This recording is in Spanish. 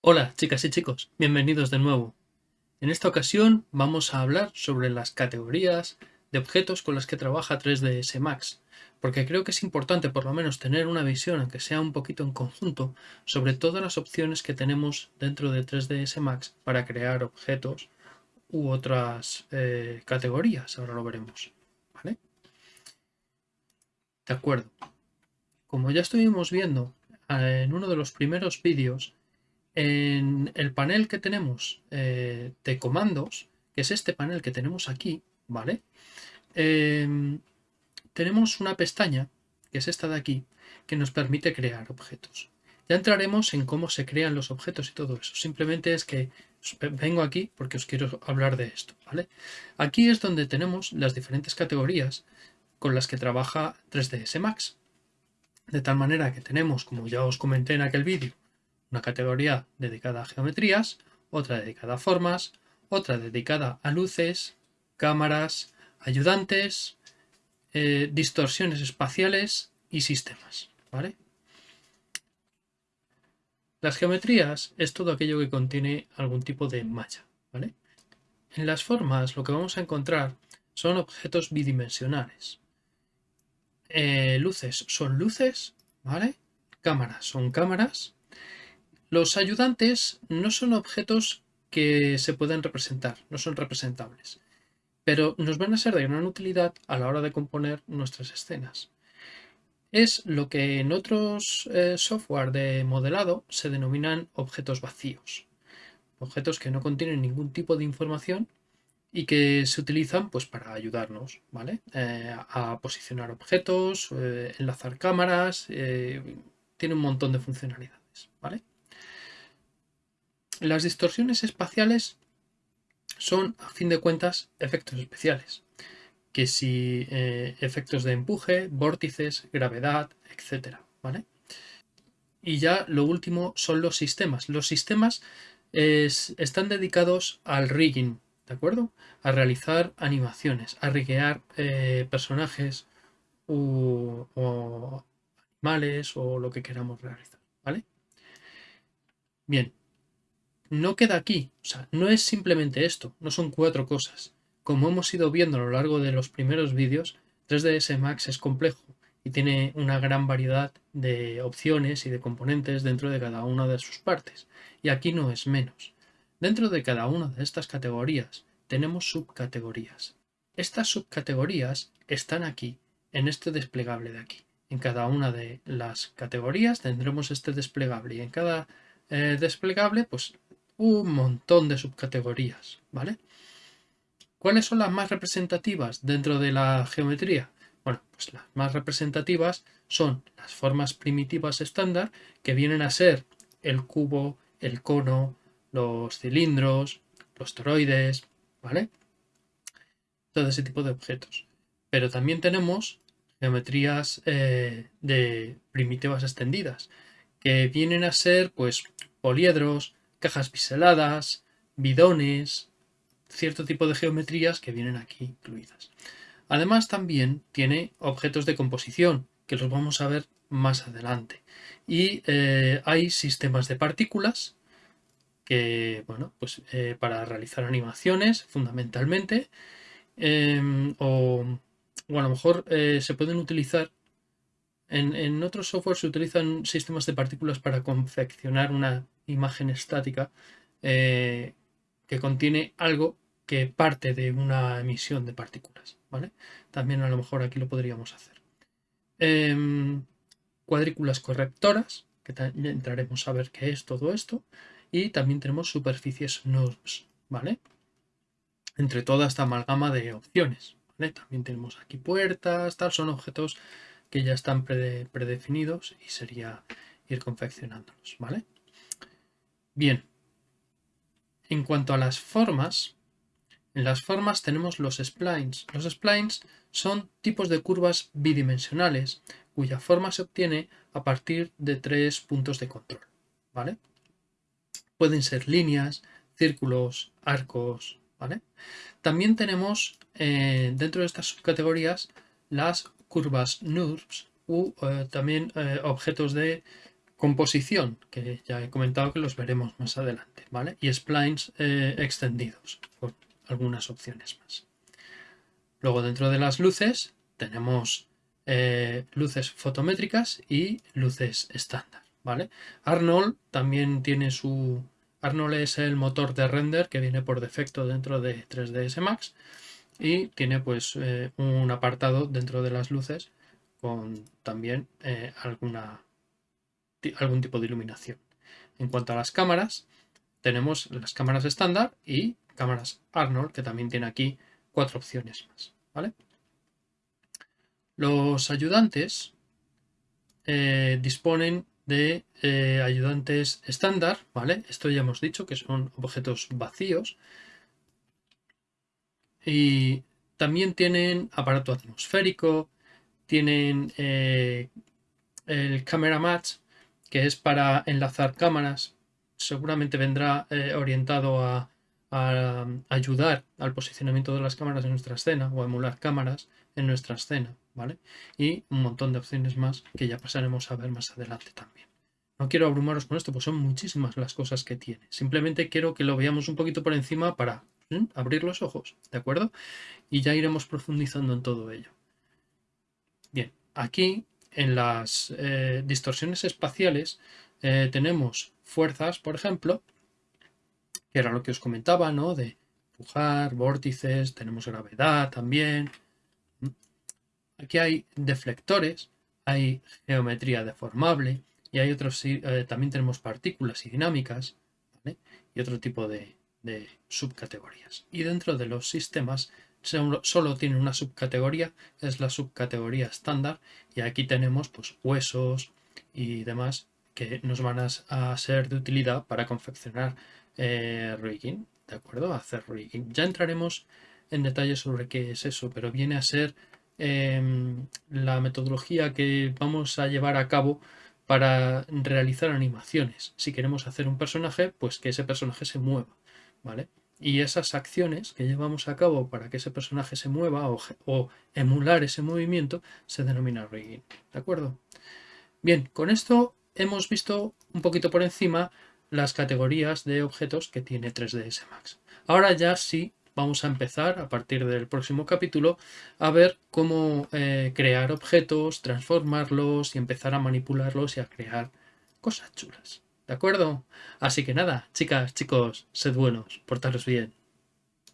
Hola chicas y chicos, bienvenidos de nuevo. En esta ocasión vamos a hablar sobre las categorías de objetos con las que trabaja 3ds Max, porque creo que es importante por lo menos tener una visión, aunque sea un poquito en conjunto, sobre todas las opciones que tenemos dentro de 3ds Max para crear objetos u otras eh, categorías, ahora lo veremos. De acuerdo. Como ya estuvimos viendo eh, en uno de los primeros vídeos, en el panel que tenemos eh, de comandos, que es este panel que tenemos aquí, ¿vale? Em, tenemos una pestaña, que es esta de aquí, que nos permite crear objetos. Ya entraremos en cómo se crean los objetos y todo eso. Simplemente es que vengo aquí porque os quiero hablar de esto, ¿vale? Aquí es donde tenemos las diferentes categorías con las que trabaja 3ds Max. De tal manera que tenemos, como ya os comenté en aquel vídeo, una categoría dedicada a geometrías, otra dedicada a formas, otra dedicada a luces, cámaras, ayudantes, eh, distorsiones espaciales y sistemas. ¿vale? Las geometrías es todo aquello que contiene algún tipo de malla. ¿vale? En las formas lo que vamos a encontrar son objetos bidimensionales. Eh, luces son luces, ¿vale? Cámaras son cámaras los ayudantes no son objetos que se pueden representar, no son representables, pero nos van a ser de gran utilidad a la hora de componer nuestras escenas. Es lo que en otros eh, software de modelado se denominan objetos vacíos. Objetos que no contienen ningún tipo de información y que se utilizan pues, para ayudarnos ¿vale? Eh, a posicionar objetos, eh, enlazar cámaras, tiene un montón de funcionalidades. ¿vale? Las distorsiones espaciales son, a fin de cuentas, efectos especiales, que si eh, efectos de empuje, vórtices, gravedad, etc. ¿vale? Y ya lo último son los sistemas. Los sistemas están dedicados al rigging, ¿de acuerdo? A realizar animaciones, a riguear eh, personajes o animales o lo que queramos realizar, ¿vale? Bien, no queda aquí, o sea, no es simplemente esto, no son cuatro cosas. Como hemos ido viendo a lo largo de los primeros vídeos, 3ds Max es complejo y tiene una gran variedad de opciones y de componentes dentro de cada una de sus partes. Y aquí no es menos. Dentro de cada una de estas categorías tenemos subcategorías. Estas subcategorías están aquí, en este desplegable de aquí. En cada una de las categorías tendremos este desplegable y en cada eh, desplegable pues un montón de subcategorías, ¿vale? ¿Cuáles son las más representativas dentro de la geometría? Bueno, pues las más representativas son las formas primitivas estándar, que vienen a ser el cubo, el cono, los cilindros, los toroides, ¿vale? Todo ese tipo de objetos. Pero también tenemos geometrías eh, de primitivas extendidas, que vienen a ser, pues, poliedros, cajas biseladas, bidones, cierto tipo de geometrías que vienen aquí incluidas. Además también tiene objetos de composición, que los vamos a ver más adelante. Y eh, hay sistemas de partículas, que, bueno, pues eh, para realizar animaciones fundamentalmente, em, o, a lo mejor eh, se pueden utilizar, en, en otros software se utilizan sistemas de partículas para confeccionar una imagen estática eh, que contiene algo que parte de una emisión de partículas. ¿vale? También a lo mejor aquí lo podríamos hacer. Em, cuadrículas correctoras, que entraremos a ver qué es todo esto. Y también tenemos superficies NURBS, ¿vale? Entre toda esta amalgama de opciones. También tenemos aquí puertas, tal, son objetos que ya están predefinidos y sería ir confeccionándolos, ¿vale? Bien, en cuanto a las formas, en las formas tenemos los splines. Los splines son tipos de curvas bidimensionales cuya forma se obtiene a partir de tres puntos de control. ¿vale? Pueden ser líneas, círculos, arcos. ¿vale? También tenemos eh, dentro de estas subcategorías las curvas NURBS u eh, también eh, objetos de composición, que ya he comentado que los veremos más adelante, ¿vale? Y splines extendidos, con algunas opciones más. Luego dentro de las luces tenemos luces fotométricas y luces estándar, ¿vale? Arnold también tiene su... Arnold es el motor de render que viene por defecto dentro de 3ds Max y tiene pues un apartado dentro de las luces con también eh, alguna, algún tipo de iluminación. En cuanto a las cámaras, tenemos las cámaras estándar y cámaras Arnold, que también tiene aquí cuatro opciones más. ¿vale? Los ayudantes eh, disponen de eh, ayudantes estándar, ¿vale? Esto ya hemos dicho que son objetos vacíos. Y también tienen aparato atmosférico, tienen eh, el Camera Match, que es para enlazar cámaras. Seguramente vendrá eh, orientado a, ayudar al posicionamiento de las cámaras en nuestra escena o a emular cámaras en nuestra escena, ¿vale? Y un montón de opciones más que ya pasaremos a ver más adelante también. No quiero abrumaros con esto, pues son muchísimas las cosas que tiene. Simplemente quiero que lo veamos un poquito por encima para abrir los ojos, ¿de acuerdo? Y ya iremos profundizando en todo ello. Bien, aquí en las eh, distorsiones espaciales eh, tenemos fuerzas, por ejemplo, que era lo que os comentaba, ¿no? De empujar, vórtices, tenemos gravedad también. Aquí hay deflectores, hay geometría deformable y hay otros, eh, también tenemos partículas y dinámicas y otro tipo de, subcategorías. Y dentro de los sistemas solo tiene una subcategoría, es la subcategoría estándar y aquí tenemos pues huesos y demás que nos van a, ser de utilidad para confeccionar eh, rigging, ¿de acuerdo? Hacer rigging. Ya entraremos en detalle sobre qué es eso, pero viene a ser em, la metodología que vamos a llevar a cabo para realizar animaciones. Si queremos hacer un personaje, pues que ese personaje se mueva, ¿vale? y esas acciones que llevamos a cabo para que ese personaje se mueva o, emular ese movimiento se denomina rigging. ¿De acuerdo? Bien, con esto hemos visto un poquito por encima las categorías de objetos que tiene 3ds Max. Ahora ya sí vamos a empezar a partir del próximo capítulo a ver cómo eh, crear objetos, transformarlos y empezar a manipularlos y a crear cosas chulas. ¿De acuerdo? Así que nada, chicas, chicos, sed buenos, portaros bien.